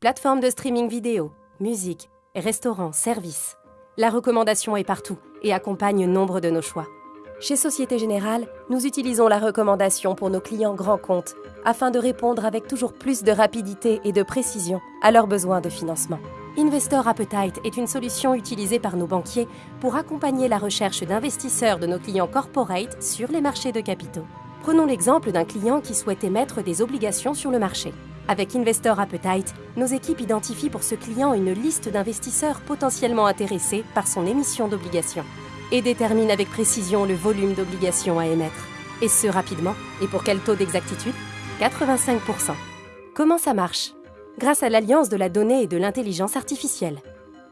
Plateforme de streaming vidéo, musique, restaurants, services. La recommandation est partout et accompagne nombre de nos choix. Chez Société Générale, nous utilisons la recommandation pour nos clients grands comptes afin de répondre avec toujours plus de rapidité et de précision à leurs besoins de financement. Investor Appetite est une solution utilisée par nos banquiers pour accompagner la recherche d'investisseurs de nos clients corporate sur les marchés de capitaux. Prenons l'exemple d'un client qui souhaite émettre des obligations sur le marché. Avec Investor Appetite, nos équipes identifient pour ce client une liste d'investisseurs potentiellement intéressés par son émission d'obligations et déterminent avec précision le volume d'obligations à émettre. Et ce rapidement. Et pour quel taux d'exactitude? 85%. Comment ça marche? Grâce à l'alliance de la donnée et de l'intelligence artificielle.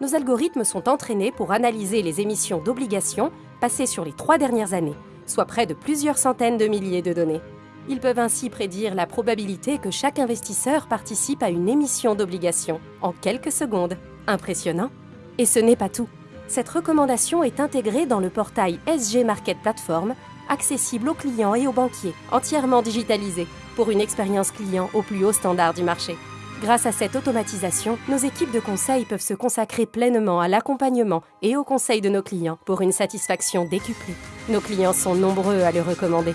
Nos algorithmes sont entraînés pour analyser les émissions d'obligations passées sur les trois dernières années, soit près de plusieurs centaines de milliers de données. Ils peuvent ainsi prédire la probabilité que chaque investisseur participe à une émission d'obligations en quelques secondes. Impressionnant Et ce n'est pas tout. Cette recommandation est intégrée dans le portail SG Market Platform, accessible aux clients et aux banquiers, entièrement digitalisé, pour une expérience client au plus haut standard du marché. Grâce à cette automatisation, nos équipes de conseil peuvent se consacrer pleinement à l'accompagnement et au conseil de nos clients pour une satisfaction décuplée. Nos clients sont nombreux à le recommander.